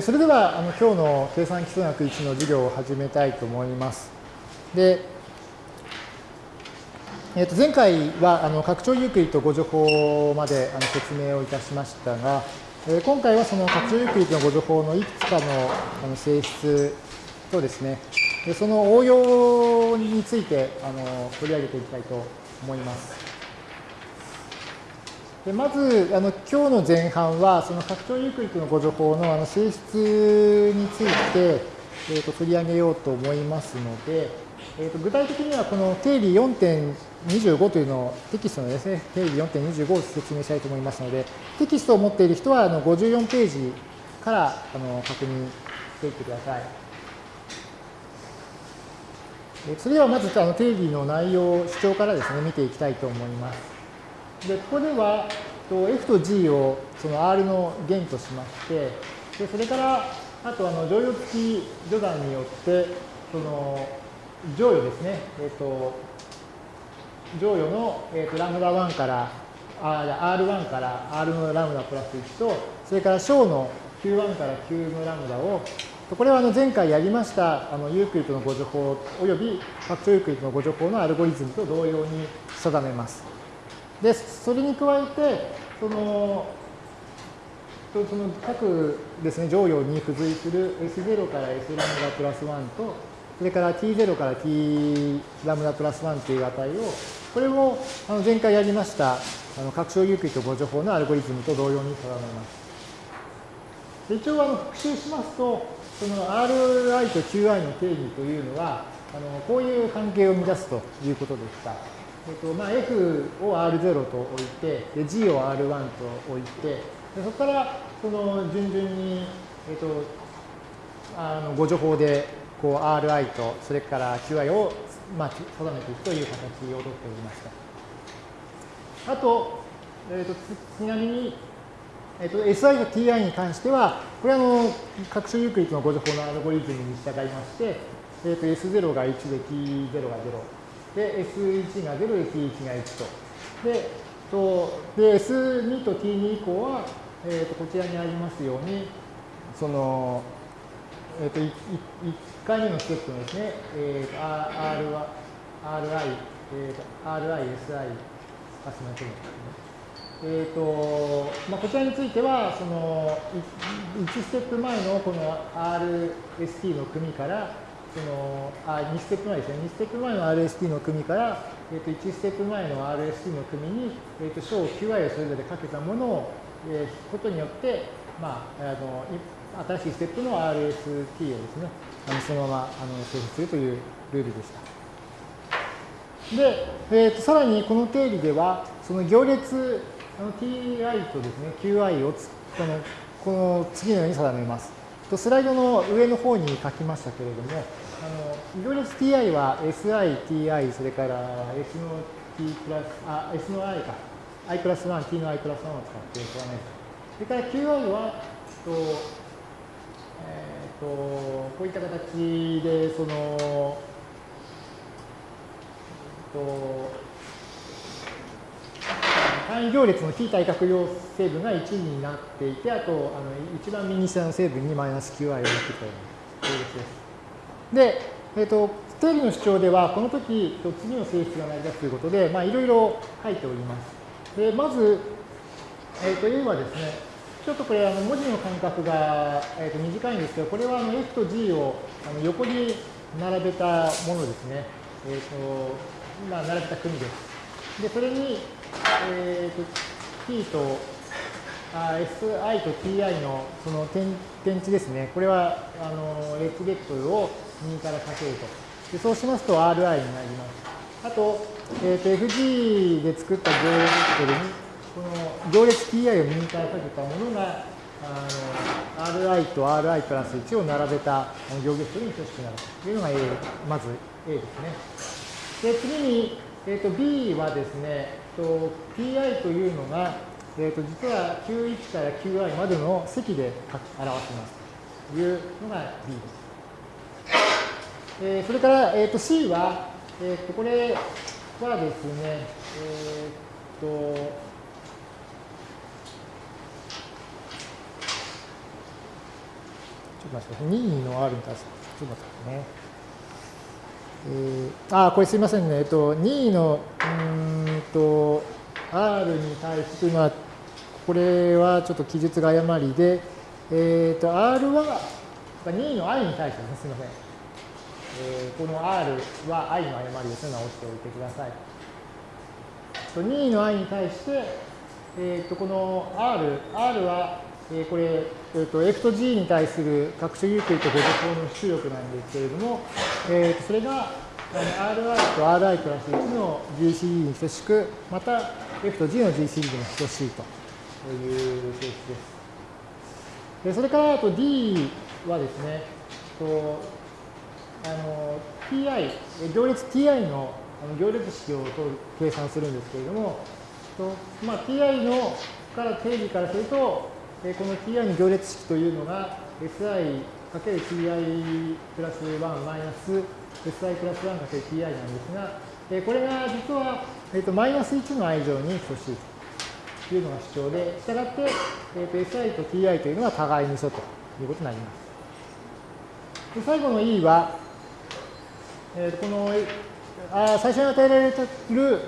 それでは、あの今日の計算基礎学1の授業を始めたいと思います。で、えー、と前回はあの拡張ユークリッド誤助法まであの説明をいたしましたが、え、今回はその拡張ユークリッドの誤助法のいくつかのあの性質とですね、でその応用についてあの取り上げていきたいと思います。でまずあの今日の前半はその拡張ユークリッドの誤助法のあの性質について、えー、と取り上げようと思いますので、えー、と具体的にはこの定理4.25というのをテキストのですね定理4.25を説明したいと思いますのでテキストを持っている人はあの54ページからあの確認していってください。それではまずあの定理の内容、主張からですね見ていきたいと思います。で、ここでは、F と G をその R の弦としまして、でそれから、あとあの乗用付き序断によって、その乗与ですね、えっ、ー、と、乗与の、えー、とラムダ1から、R1 から R のラムダプラス1と、それから小の Q1 から Q のラムダを、これはあの前回やりましたあのユークリッドの誤助法および拡張ユークリッドの互除法のアルゴリズムと同様に定めます。で、それに加えて、その、その各ですね、剰余に付随する S0 から S ラムダプラス1と、それから T0 から T ラムダプラス1という値を、これもあの前回やりましたあの拡張ユークリッド互除法のアルゴリズムと同様に定めます。で一応あの復習しますと、その Ri と Qi の定義というのは、あのこういう関係を乱すということでした。えっとまあ、F を R0 と置いて、G を R1 と置いて、でそこからその順々に、えっと、あのご情報でこう Ri とそれから Qi を、まあ、定めていくという形をとっておりました。あと、えっと、ちなみに、えっと、SI と TI に関しては、これはあの各種ユークリッドのご情報のアルゴリズムに従いまして、えっと、S0 が1で T0 が0。で、S1 が0、S1 が1と。で、とで S2 と T2 以降は、えー、とこちらにありますように、その、えっ、ー、と1、1回目のステップのですね、えー、R は、RI、えー、と RI、SI、あ、すみません。えーとまあ、こちらについては、その1ステップ前のこの RST の組から、そのあ2ステップ前ですね、2ステップ前の RST の組から、えー、と1ステップ前の RST の組に、えー、と小 QI をそれぞれかけたものを、えー、引くことによって、まあ、あの新しいステップの RST をですね、あのそのままあの生成するというルールでした。で、えー、とさらにこの定理では、その行列あの ti とですね、qi をこのこの次のように定めます。スライドの上の方に書きましたけれども、あの、行列 ti は si, ti、それから s の t プラス、あ、s の i か、i プラス1、t の i プラス1を使って定める。それから qi は、とえっ、と、こういった形で、その、えっ、と、単位行列の非対角量成分が1になっていて、あと、あの一番右下の成分にマイナス qi を持ってきたような行列です。で、えっ、ー、と、定理の主張では、この時、次の性質が成り立つということで、まあ、いろいろ書いております。で、まず、えっ、ー、と、A はですね、ちょっとこれ、あの文字の間隔が、えー、と短いんですけど、これはあの F と G をあの横に並べたものですね。えっ、ー、と、まあ、並べた組です。で、それに、えっ、と、T と SI と TI のその点点値ですね。これは、あの、レッツベクトルを右からかけると。でそうしますと RI になります。あと、えー、と FG で作った行列ベクトルに、この行列 TI を右からかけたものが、あの RI と RI プラス1を並べた行列ベクトルに等しくなるというのが A、まず A ですね。で、次に、えー、と B はですね、と TI というのが、えー、と実は Q1 から Qi までの積で表しますというのが B です。えー、それから、えー、と C は、えー、とこれはですね、えっ、と、ちょっと待ってください。任意の R に対して、ちょっと待ってくださいね。えー、あ、これすいませんね。えっと、任意の、うんと、R に対してとは、これはちょっと記述が誤りで、えっ、ー、と、R は、任意の i に対してですね、すみません。えー、この R は i の誤りですね、直しておいてください。任意の i に対して、えっ、ー、と、この R、R は、えー、これ、えーと、F と G に対する各種有機とご助法の出力なんですけれども、えーと、それが RI と RI プラス1の GCD に等しく、また F と G の GCD にも等しいという性質です。でそれからあと D はですね、とあの ti、行列 ti のあの行列式を計算するんですけれども、とまあ、ti のから定義からすると、この ti の行列式というのが si かける ti プラス1マイナス si プラス1かける ti なんですが、これが実は、えー、とマイナス1の i 乗に等しいというのが主張で、したがって、えー、と si と ti というのは互いに素ということになります。で最後の e は、えっー、このあ最初に与えられてる、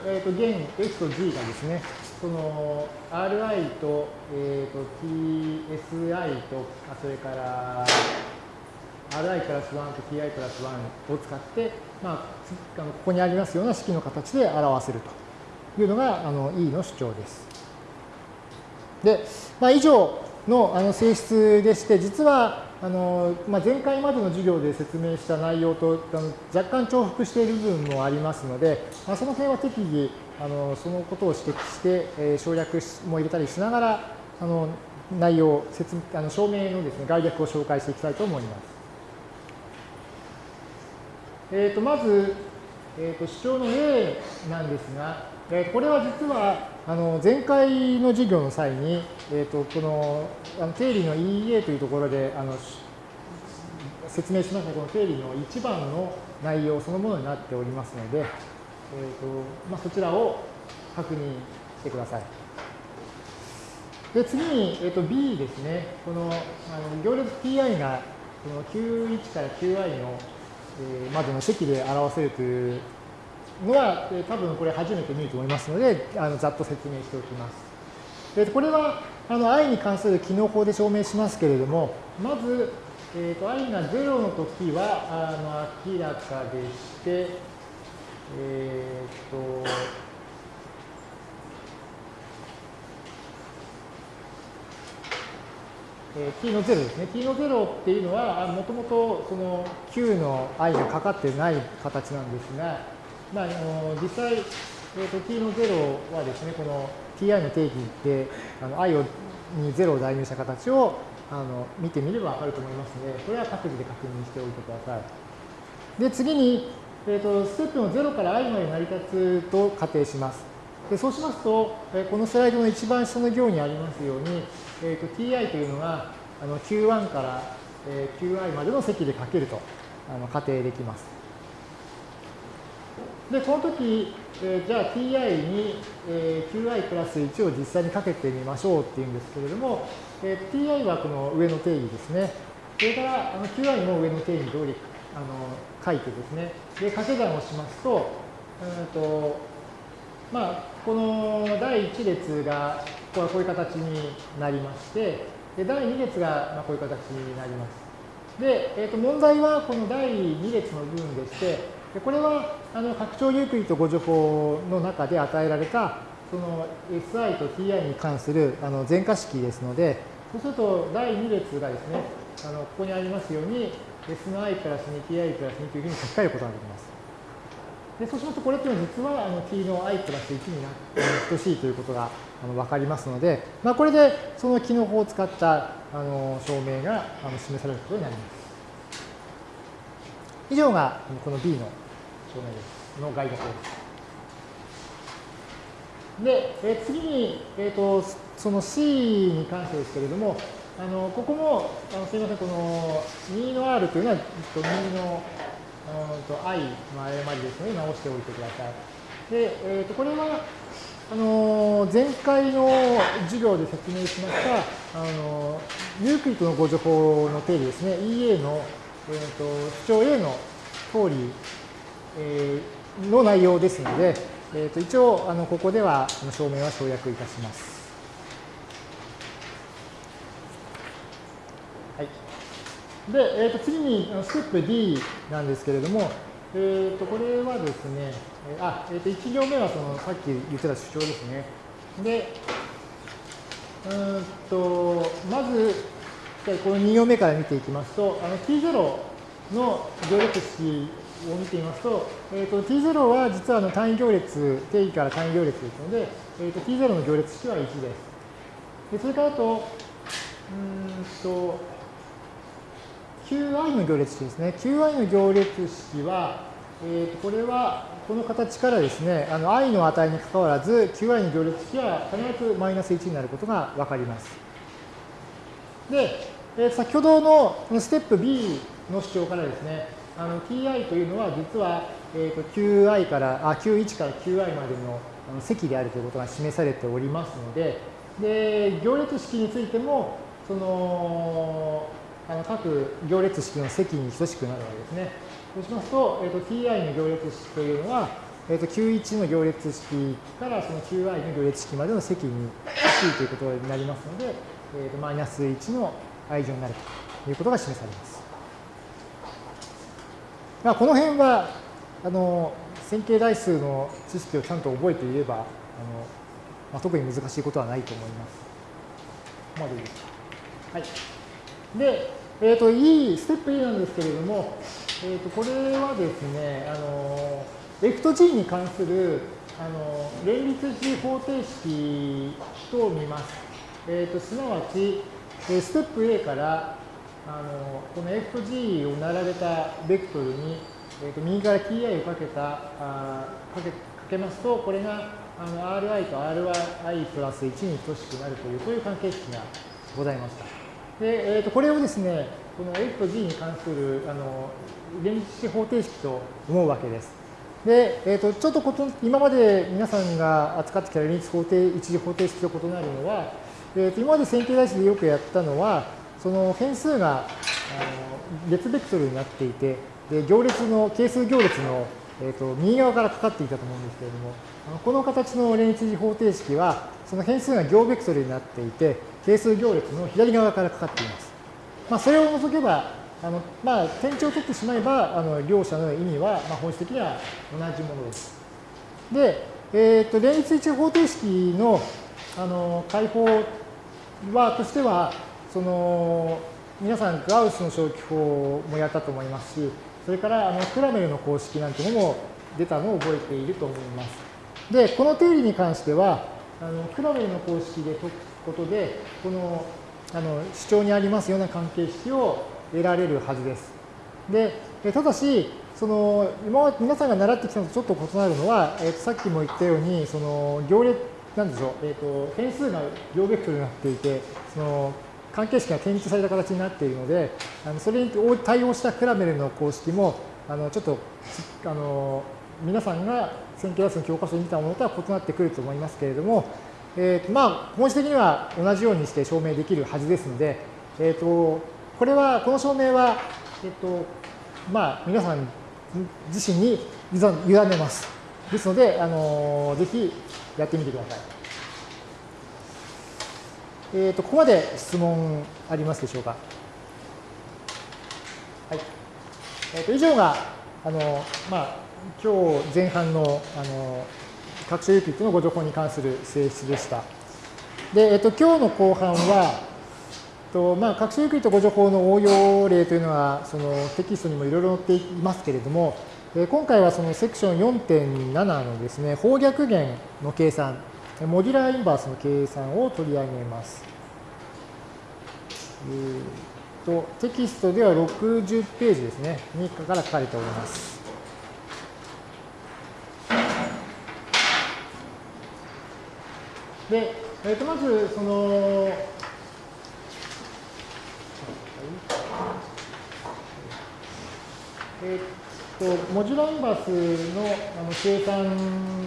えー、と弦 f と g がですね、その Ri と,、えーと、TSI と、あそれから Ri プラス1と Ti プラス1を使って、まあ、あのここにありますような式の形で表せるというのがあの E の主張です。で、まあ、以上のあの性質でして、実はあの、まあ、前回までの授業で説明した内容とあの若干重複している部分もありますので、まあ、その辺は適宜あのそのことを指摘して、えー、省略も入れたりしながらあの内容説あの証明のです、ね、概略を紹介していきたいと思います。えー、とまず、えー、と主張の A なんですが、えー、これは実はあの前回の授業の際に、えー、とこのあの定理の EA というところであの説明しましたこの定理の1番の内容そのものになっておりますので、えーとまあ、そちらを確認してください。で次に、えー、と B ですね、このあの行列 Ti がこの Q1 から Qi の、えー、までの積で表せるというのは、えー、多分これ初めて見ると思いますので、あのざっと説明しておきます。でこれはあの i に関する機能法で証明しますけれども、まず、えーと、i が0の時はあの明らかでして、えっ、と、えー、t の0ですね。t の0っていうのは、もともとその q の i がかかってない形なんですが、まあ、あの実際、えーと、t の0はですね、この ti の定義であの i をに0を代入した形をあの見てみればわかると思いますので、これは各自で確認しておいてください。で、次に、えーと、ステップの0から i まで成り立つと仮定します。でそうしますと、このスライドの一番下の行にありますように、えーと、ti というのがあの q1 から、えー、qi までの積でかけるとあの仮定できます。で、この時、えー、じゃあ ti に、えー、qi プラス1を実際にかけてみましょうっていうんですけれども、えー、ti はこの上の定義ですね。それからあの qi も上の定義通りあの書いてですね、で、掛け算をしますと、うんとまあ、この第1列がこういう形になりまして、で第2列がまこういう形になります。で、えー、と問題はこの第2列の部分でして、でこれはあの拡張ユークリッド誤助法の中で与えられたその SI と TI に関するあの全化式ですので、そうすると第2列がですね、あのここにありますように、SI プラス 2ti プラス2というふうに書き換えることができます。でそうしますと、これっていうのは実はあの t の i プラス1にな等しいということがあの分かりますので、まあ、これでその機能法を使ったあの証明があの示されることになります。以上がこの B の証明です。の概略です。で、え次に、えーと、その C に関してですけれども、あのここもあのすみません、この2の R というのは、2のうんと I の誤りですので直しておいてください。で、えー、とこれは、あの前回の授業で説明しましたあのユークリッドのご情報の定理ですね EA の、えーと、主張 A の通り、えー、の内容ですので、えーと、一応あのここでは証明は省略いたします。はい、で、えー、と次にステップ D なんですけれども、えー、とこれはですね、あ、えー、と1行目はそのさっき言ってた主張ですね。で、うんとまず、この2行目から見ていきますと、あの T0 の行列式を見てみますと、えー、と T0 は実はあの単位行列、定義から単位行列ですので、えー、と T0 の行列式は1です。でそれからあと、うんと、QI の行列式ですね。QI の行列式は、えー、とこれはこの形からですね、あの i の値にかかわらず、qi の行列式は必ずマイナス1になることがわかります。で、えー、先ほどのステップ B の主張からですね、あの ti というのは実は、えー、と qi からあ q1 から qi までの積であるということが示されておりますので、で行列式についても、そのあの各行列式の積に等しくなるわけですね。そうしますと、えーと、ti の行列式というのは、えーと、q1 の行列式からその qi の行列式までの積に等しいということになりますので、えーと、マイナス1の愛情になるということが示されます。まあ、この辺はあの線形代数の知識をちゃんと覚えていればあの、まあ、特に難しいことはないと思います。ここまでいいですか？はい。で、えっ、ー、と、E、ステップ E なんですけれども、えー、とこれはですね、あの F と G に関するあの連立値方程式と見ます。えー、とすなわち、ステップ A からあのこの F と G を並べたベクトルに、えー、と右から ti をかけたあかけかけますと、これがあの Ri と Ri プラス1に等しくなるという、そういう関係式がございました。で、えー、とこれをですね、この F と G に関するあの連立方程式と思うわけです。で、えーと、ちょっとこと今まで皆さんが扱ってきた連立方程一次方程式と異なるのは、えーと、今まで線形代数でよくやったのは、その変数があの列ベクトルになっていて、で行列の、係数行列の、えーと、右側からかかっていたと思うんですけれども、この形の連立方程式は、その変数が行ベクトルになっていて、係数行列の左側からかかっています。まあ、それを除けば、あのまあ、点値を取ってしまえば、あの両者の意味は、まあ、本質的には同じものです。で、えっ、ー、と連立一方程式のあの解法はとしては、その皆さん、ガウスの消去法もやったと思いますし、それからあのクラメルの公式なんてのも出たのを覚えていると思います。で、この定理に関しては、あのクラメルの公式で解くことで、このあの主張にありますような関係式を得られるはずです。で、ただし、その今皆さんが習ってきたのとちょっと異なるのは、えー、とさっきも言ったように、その行列、なんでしょう、えーと、変数が行ベクトルになっていて、その関係式が転置された形になっているので、あのそれに対応したクラメルの公式も、あのちょっとあの皆さんが線形代数の教科書に見たものとは異なってくると思いますけれども、えーとまあ、本質的には同じようにして証明できるはずですので、えーとこれは、この証明は、えっと、まあ、皆さん自身に委ねます。ですので、あのぜひやってみてください。えっ、と、ここまで質問ありますでしょうか？はい。えっ、と、以上が、あの、まあ、今日前半の、あの、拡張ユークリッドのご情報に関する性質でした。で、えっ、と、今日の後半は、とまあ、学習ユークリッドご情報の応用例というのは、そのテキストにもいろいろ載っていますけれども、え今回はそのセクション4.7のですね、方逆弦の計算、モデュラーインバースの計算を取り上げます。えー、とテキストでは60ページですね、にから書かれております。で、えー、とまず、その、えっと、モジュラインバースのあの計算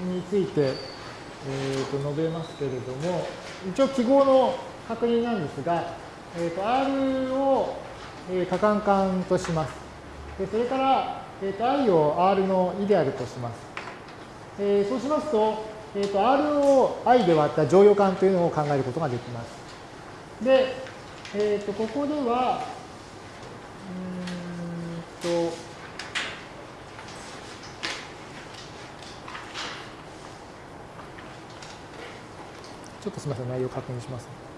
についてえー、と述べますけれども、一応記号の確認なんですが、えー、と R を、えー、可換間とします。でそれから、えー、と I を R のイデアルとします。えー、そうしますと、えー、と R を I で割った乗用感というのを考えることができます。で、えー、とここでは、うんと、ょっとすみません、内容確認します、ね。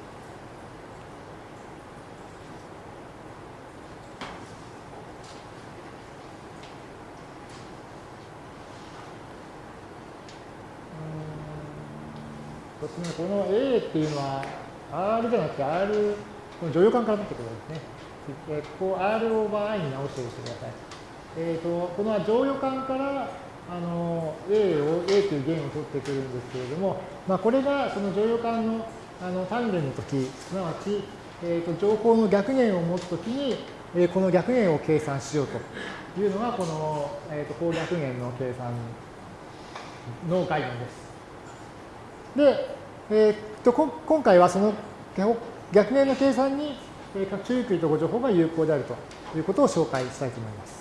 この A っていうのは R じゃなくて R、この乗用感から取ってくるんですね。えここ R オーバー I に直しておいてください。えっ、ー、と、この乗用感からあの A を A という弦を取ってくるんですけれども、まあ、これがその乗用感のあの単元の時すなわち、えーと、情報の逆弦を持つ時に、えー、この逆弦を計算しようというのがこの、えーと、と逆弦の計算の概念です。で、えーと、と今回はその逆弦の計算に拡張ゆっくりとご情報が有効であるということを紹介したいと思います。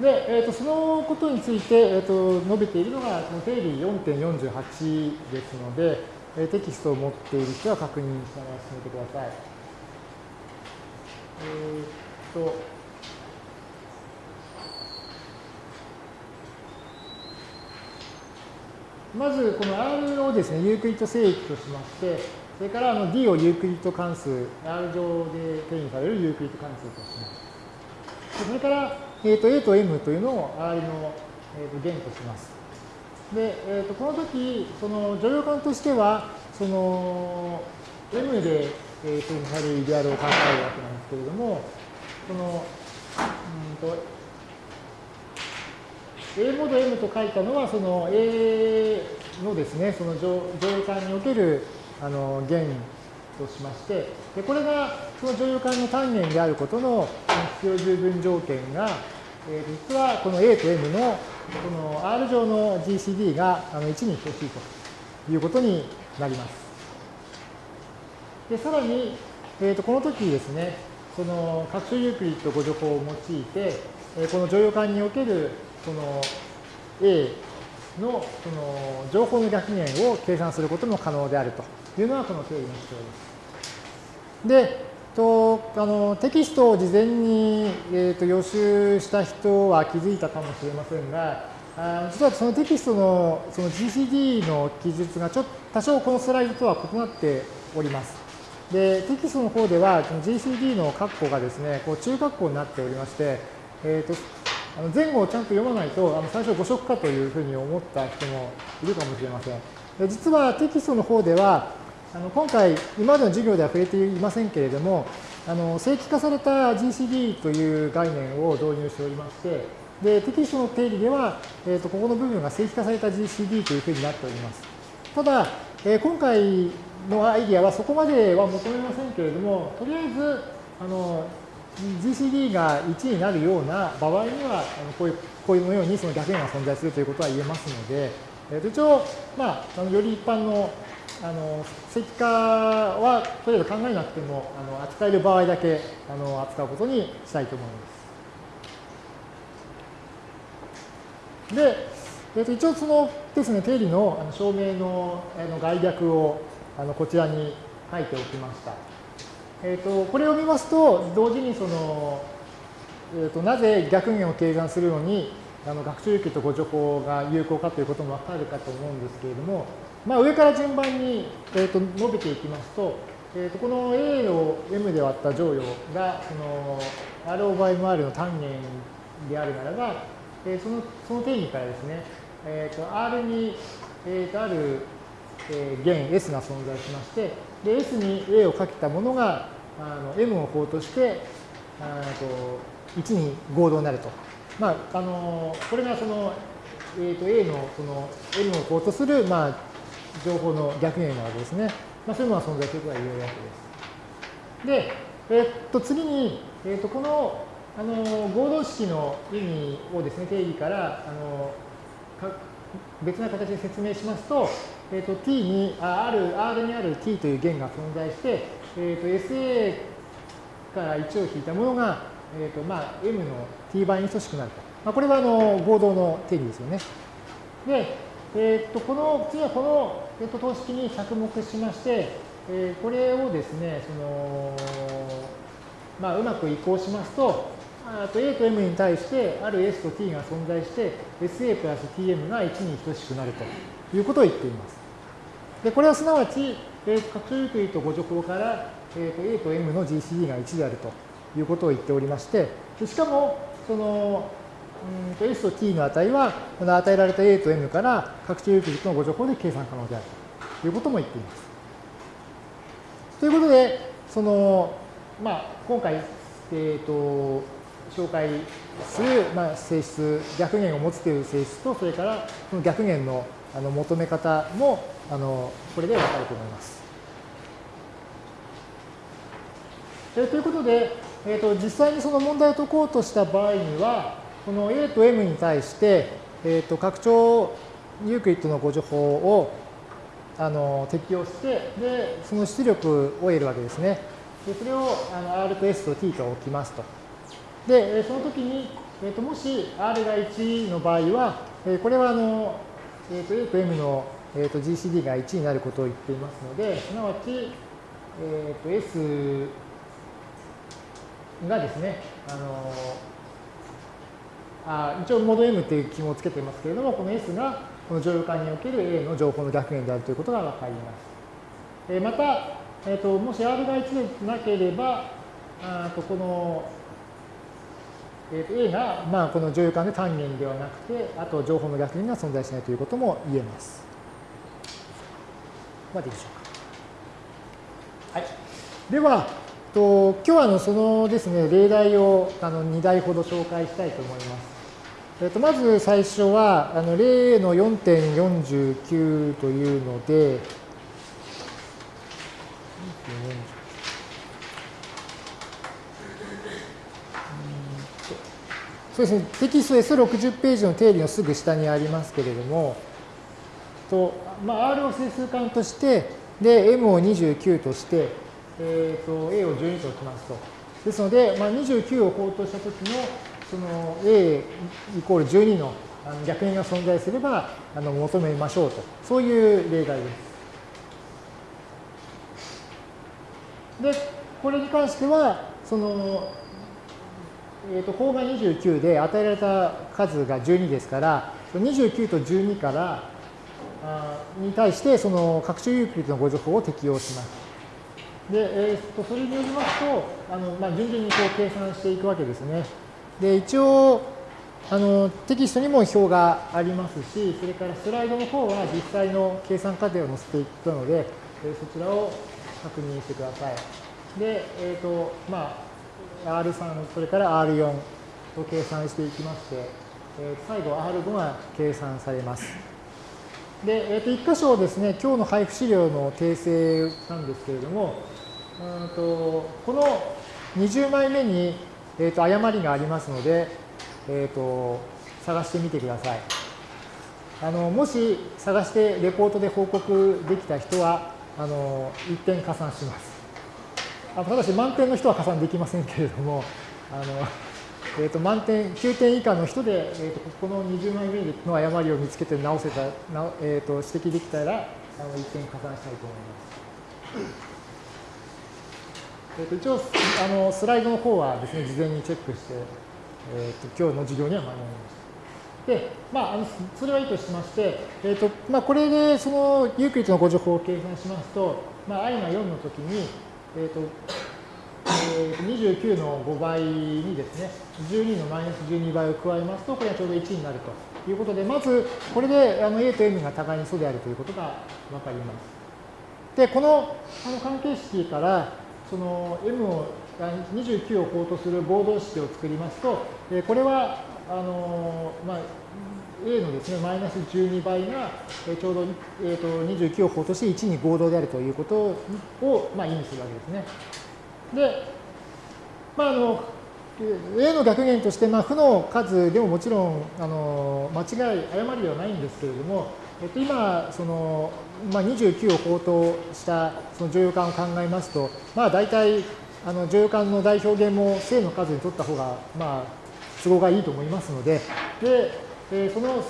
で、えーと、そのことについて、えーと、述べているのが、この定理4.48ですので、えー、テキストを持っている人は確認しながら進めてください。えっ、ー、と、まず、この R をですね、ユークリッド整域としまして、それからあの D をユークリッド関数、R 上で定義されるユークリッド関数とします。それから、えー、と A と M というのを R の、えー、と弦とします。で、えー、とこの時、その乗用感としては、その M で、えー、とされるイデアルを考えるわけなんですけれども、この、うんと、A モード M と書いたのは、その A のですね、その乗用感におけるあの弦としまして、でこれがその乗用感の単元であることの必要十分条件が、えー、実はこの A と M のこの R 上の GCD があの1に等しいということになります。でさらに、えー、とこの時ですね、その拡張ユークリッド誤助法を用いて、えー、この乗用感におけるその A のその情報の逆弦を計算することも可能であるというのがこの定義の主張です。で、とあのテキストを事前に、えーと、予習した人は気づいたかもしれませんが、あ実はそのテキストのその GCD の記述がちょっと多少このスライドとは異なっております。で、テキストの方では、GCD の括弧がですね、こう中括弧になっておりまして、えーと、あの前後をちゃんと読まないと、あの最初誤色かというふうに思った人もいるかもしれません。で実はテキストの方では、あの今回、今までの授業では触れていませんけれども、あの正規化された GCD という概念を導入しておりまして、でテキストの定理では、えーと、ここの部分が正規化された GCD というふうになっております。ただ、えー、今回のアイディアはそこまでは求めませんけれども、とりあえずあの GCD が1になるような場合には、あのこういうこういうようにその逆円が存在するということは言えますので、えー、一応、まあ、あのより一般のあの石化はとりあえず考えなくてもあの扱える場合だけあの扱うことにしたいと思います。で、えー、と一応そのですね、定理のあの証明のあの概略をあのこちらに書いておきました。えーと、これを見ますと、同時にその、えーと、なぜ逆弦を計算するのにあの学習域とご助法が有効かということもわかるかと思うんですけれども、まあ、上から順番に、えー、と述べていきますと、えー、とこの A を M で割った乗用がその R オーバー MR の単元であるならば、えー、そのその定義からですね、えー、と R に、えー、とある、えー、弦 S が存在しまして、で S に A をかけたものがあの M を法としてあと1に合同になると。まあ、あのこれがその、えー、と A のその M を法とする、まあ、情報の逆弦なわけですね。まあ、そういうのが存在することが言えるわけです。で、えー、っと次に、えー、とこのあの合同式の意味をですね、定義からあのか別な形で説明しますと、えー、と t にあ、ある、R にある t という弦が存在して、えー、と SA から1を引いたものが、えーとまあ、m の t 倍に等しくなると。まあ、これはあの合同の定義ですよね。で、えー、とこの次はこの、えー、と等式に着目しまして、えー、これをですね、そのまあ、うまく移行しますと、あと A と M に対してある S と T が存在して SA プラス TM が1に等しくなるということを言っています。でこれはすなわち、えー、拡張ゆっくりとご助法から、えー、と A と M の GCD が1であるということを言っておりまして、でしかもそのうんと S と T の値はこの与えられた A と M から拡張ゆっくりとのご助法で計算可能であるということも言っています。ということで、そのまあ、今回、えーと紹介する、まあ、性質、逆弦を持つという性質と、それからその逆弦のあの求め方もあのこれで分かると思います。えということで、えーと、実際にその問題を解こうとした場合には、この A と M に対して、えーと、拡張ユークリッドのご助法をあの適用して、で、その出力を得るわけですね。でそれをあの R と S と T と置きますと。で、その時に、えー、ともし R が1の場合は、えこれはあの、えー、と A と M の、えー、と GCD が1になることを言っていますので、すなわち、えー、と S がですね、あのあ一応モード M っていう記号をつけていますけれども、この S がこの乗用感における A の情報の逆弦であるということが分かります。えー、また、えーと、もし R が1でなければ、あとこのえー、と A が、まあ、この乗用感で単元ではなくて、あと情報の逆弦が存在しないということも言えます。まででしょうか。はい。では、と今日はあのそのですね、例題をあの2題ほど紹介したいと思います。えー、とまず最初は、あの例の4.49というので、そうですね、テキスト S60 ページの定理のすぐ下にありますけれども、とまあ、R を整数間として、で、M を29として、えー、と A を12と置きますと。ですので、まあ、29を項としたときの、その A イコール12の逆円が存在すればあの求めましょうと。そういう例題です。で、これに関しては、そのえーと、項が29で与えられた数が12ですから、29と12からあに対してその拡張ユークリッドのご情報を適用します。で、えーと、それによりますと、あのまあ、順々にこう計算していくわけですね。で、一応、あのテキストにも表がありますし、それからスライドの方は実際の計算過程を載せていったので、そちらを確認してください。で、えっ、ー、と、まあ、R3、それから R4 と計算していきまして、え最後 R5 が計算されます。で、えー、と1箇所ですね、今日の配布資料の訂正なんですけれども、うんとこの20枚目に、えー、と誤りがありますので、えー、と探してみてください。あのもし探してレポートで報告できた人は、あの1点加算します。あただし満点の人は加算できませんけれども、あのえー、と満点、9点以下の人で、えー、とこの20枚目の誤りを見つけて直せた、えー、と指摘できたら、あの1点加算したいと思います。えー、と一応あの、スライドの方はですね、事前にチェックして、えー、と今日の授業には間に合いました。で、まあ、あのそれはいいとしまして、えーとまあ、これでそのユークリッドのご情報を計算しますと、まあ、i が4のときに、えーとえー、29の5倍にですね、12のマイナス12倍を加えますと、これはちょうど1になるということで、まずこれであの A と M が互いに素であるということが分かります。で、このあの関係式から、その M を29を項とする合同式を作りますと、えこれはあのまあ、A のですね、マイナス12倍が、えちょうど、えーと、29を項として1に合同であるということを、まあ、意味するわけですね。で、まあ、あの A の逆減として、まあ、負の数でももちろんあの間違い、誤りではないんですけれども、えっと、今、そのまあ、29を法としたその乗用感を考えますと、まあ、大体あの乗用感の代表現も正の数に取った方が、まあ、都合がいいと思いますので、でえその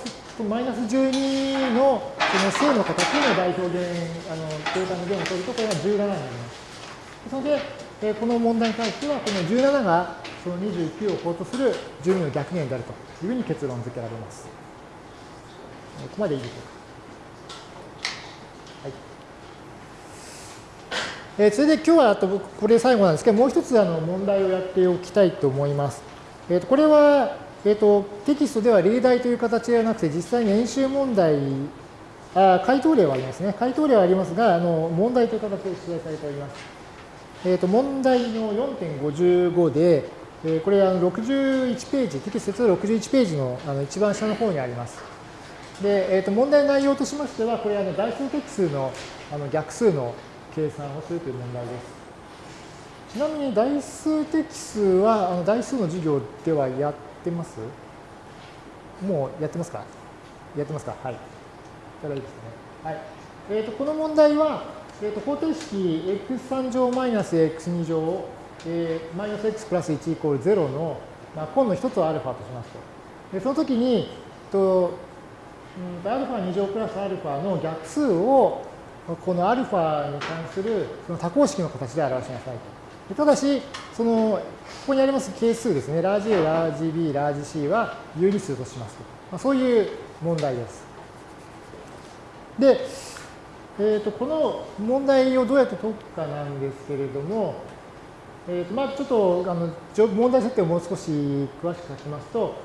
マイナス12のその正の形の代表現、あの乗用感の弦を取ると、これが17になります。それで、えこの問題に関しては、この17がその29を法とする12の逆弦であるというふうに結論付けられます。ここまでいいでしょうか。えー、それで今日はあとこれ最後なんですけど、もう一つあの問題をやっておきたいと思います。えー、とこれは、えー、とテキストでは例題という形ではなくて、実際に演習問題、あ回答例はありますね。回答例はありますが、あの問題という形で出題されております。えー、と問題の4.55で、えー、これあの61ページ、テキストで61ページのあの一番下の方にあります。で、えー、と問題内容としましては、これあの代数的数のあの逆数の計算をするという問題です。ちなみに代数的数はあの代数の授業ではやってます？もうやってますか？やってますか？はい。じゃあいいですね。はい。えっ、ー、と、この問題は、えっ、ー、と、方程式 x3 乗マイナス x2 乗、えー、マイナス x プラス1イコール0の、まあ、根の一つをアルファとしますと。でその時に、と、うん、アルファ2乗プラスアルファの逆数をこのアルファに関するその多項式の形で表しなさいと。ただし、その、ここにあります係数ですね、ラージ A、ラージ B、ラージ C は有理数としますと。まあ、そういう問題です。で、えー、とこの問題をどうやって解くかなんですけれども、えー、とまあちょっとあの問題設定をもう少し詳しく書きますと、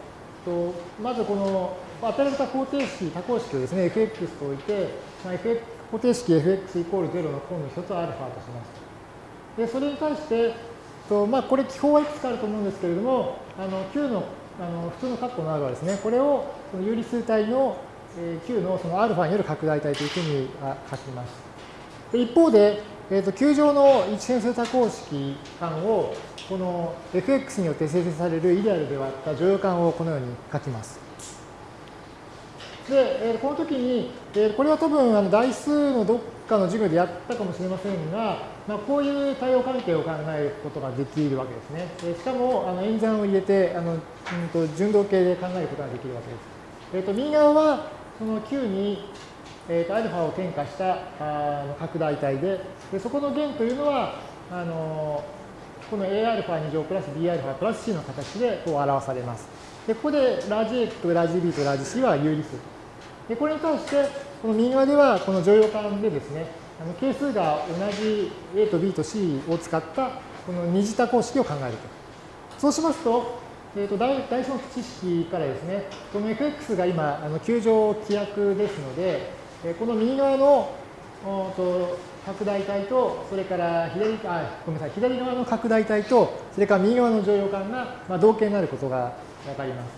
とまずこの与えられた方程式、多項式をですね、fx と置いて、まあ、fx 方程式 fx イコール0の項の一つを α とします。で、それに対して、とまあ、これ記法はいくつかあると思うんですけれども、あの Q のあの普通の括弧の R はですね、これをその有理数体の Q のその α による拡大体というふうに書きます。で一方で、えー、と球状の一変数多項式間をこの fx によって生成されるイデアルで割った乗用感をこのように書きます。で、えー、この時に、えー、これは多分あの台数のどっかの授業でやったかもしれませんが、まあ、こういう対応関係を考えることができるわけですね。えー、しかもあの演算を入れてあの、うん、と順動系で考えることができるわけです。えーと、右側はその Q に、えーと、α アルファを転化したあの拡大体ででそこの弦というのはあのこの Aα2 乗プラス Bα プラス C の形でこう表されます。でここでラージ A とラージ B とラージ C は有理数で、これに対して、この右側ではこの乗用感でですね、あの係数が同じ A と B と C を使ったこの二次多項式を考えると。そうしますと、えーと、大大の知識からですね、この fx が今、あの球状規約ですので、えこの右側のと拡大体と、それから左あごめんなさい左側の拡大体と、それから右側の乗用感が、まあ、同型になることがわかります。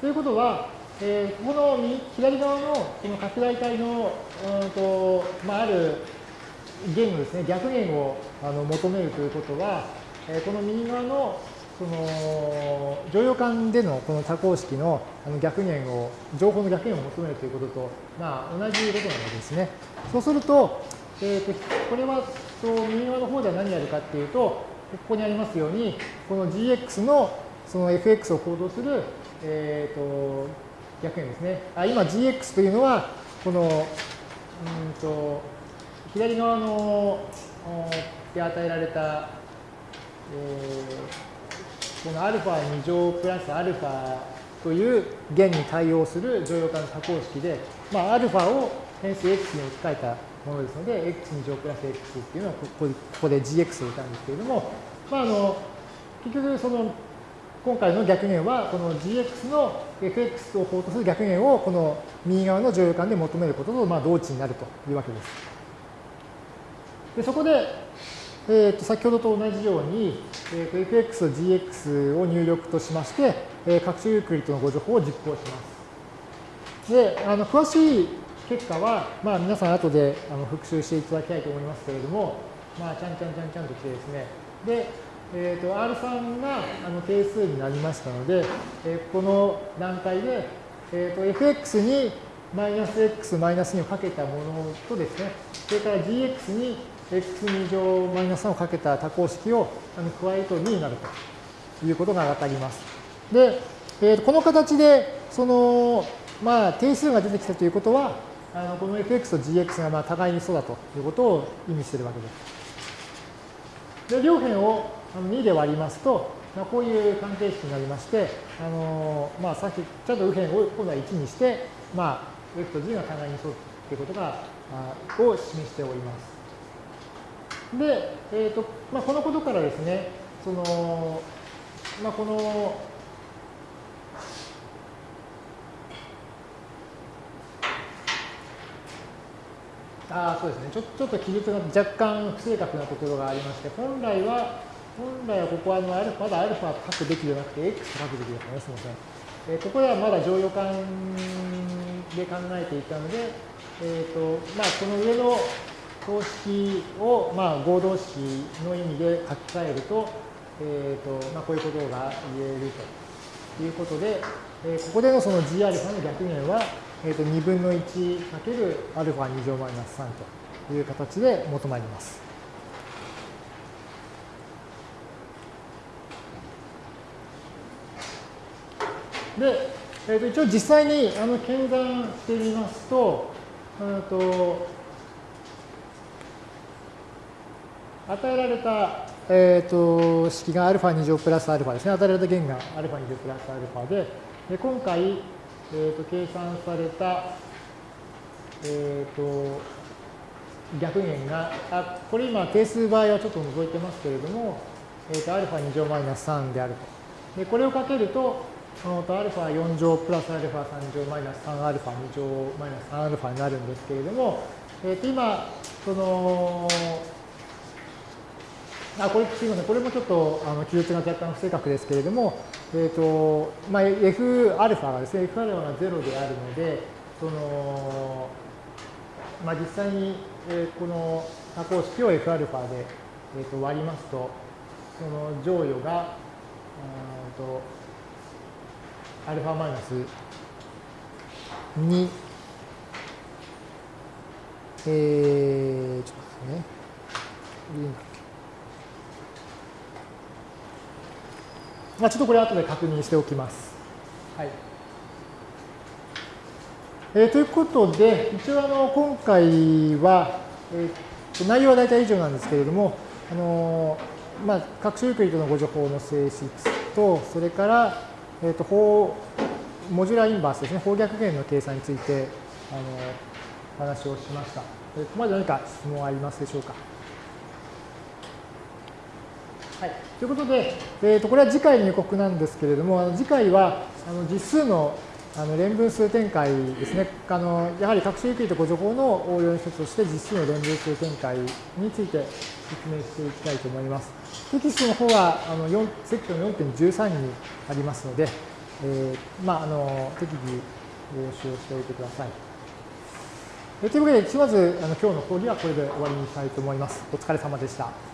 ということは、えー、この左側のこの拡大体の、うんとまあ、ある弦のですね、逆弦をあの求めるということは、えー、この右側のその乗用感でのこの多項式のあの逆弦を、情報の逆弦を求めるということと、まあ、同じことなわけですね。そうすると、えーと、これはと右側の方では何やるかっていうと、ここにありますように、この gx のその fx を行動する、えーと、逆円ですね。あ今 gx というのは、この、うんと、左側ので与えられた、えーこの α2 乗プラス α という弦に対応する乗用感の多項式で、まあ、α を変数 x に置き換えたものですので、x2 乗プラス x っていうのはここここで gx を置いたんですけれども、まあ、あの結局その 今回の逆弦はこの gx の fx を法とする逆弦をこの右側の乗用感で求めることとまあ同値になるというわけです。でそこでえー、と先ほどと同じように、えー、と fx と gx を入力としまして、えー、各種ユークリッドのご情報を実行します。で、あの詳しい結果は、まあ、皆さん後であの復習していただきたいと思いますけれども、まあ、ちゃんちゃんちゃんちゃんと来てですね、で、えーと、R3 があの定数になりましたので、えー、この段階で、えーと、fx にマイナス x マイナス2をかけたものとですね、それから gx に x2 乗マイナス3をかけた多項式をあの加えると2になるということがわかります。で、えーと、この形で、その、まあ、定数が出てきたということは、あのこの fx と gx がまあ互いにそうだということを意味しているわけです。で、両辺を2で割りますと、まあ、こういう関係式になりまして、あのまあ、さっきちゃんと右辺を今度は1にして、まあ、f と g が互いにそうということがあ、を示しております。で、えーとまあ、このことからですね、そのまあ、このあそうですねちょちょっと記述が若干不正確なところがありまして本来は本来はここはあのアルファまだアルファ書くべきではなくて X 書くべきだったねすみません、えー、ここではまだ乗用感で考えていたので、えーとまあ、この上の公式を、まあ、合同式の意味で書き換えると,、えーとまあ、こういうことが言えるということで、えー、ここでのその Gα の逆減はえー、と2分の1かけるアルファ2乗マイナス3という形で求まります。で、えー、と一応実際にあの検算してみますと、うんと与えられた、えー、と式がアルファ2乗プラスアルファですね。与えられた弦がアルファ2乗プラスアルファで、で今回、えーと、計算された、えーと、逆弦が、あこれ今定数場合はちょっと除いてますけれども、えーと、アルファ2乗マイナス3であると。で、これをかけると、そのとアルファ4乗プラスアルファ3乗マイナス3アルファ2乗マイナス3アルファになるんですけれども、えー、と今、その、あ、これ、すみません。これもちょっと、あの、記述が若干不正確ですけれども、えっ、ー、と、まあ、F アルファがですね、F アルファが0であるので、その、まあ、実際に、えー、この多項式を F アルファで、えー、と割りますと、その乗与が、とアルファマイナス2、えー、ちょっとですね。まあ、ちょっとこれ後で確認しておきます。はい。えー、ということで、一応あの今回は、えー、内容は大体以上なんですけれども、あのまあ、各種ユークリッドのご情報の性質と、それから、えーと、法モジュラーインバースですね、方逆弦の計算についてあの話をしました。ここまで何か質問ありますでしょうか？はい、ということで、えー、とこれは次回の予告なんですけれども、次回はあの実数のあの連分数展開ですね。あのやはり各種ユークリッドご情報の応用の一つとして実数の連分数展開について説明していきたいと思います。テキストの方はあの4セクション4.13にありますので、えー、まあ、あの適宜ご使用しておいてください。というわけで、ひとまずあの今日の講義はこれで終わりにしたいと思います。お疲れ様でした。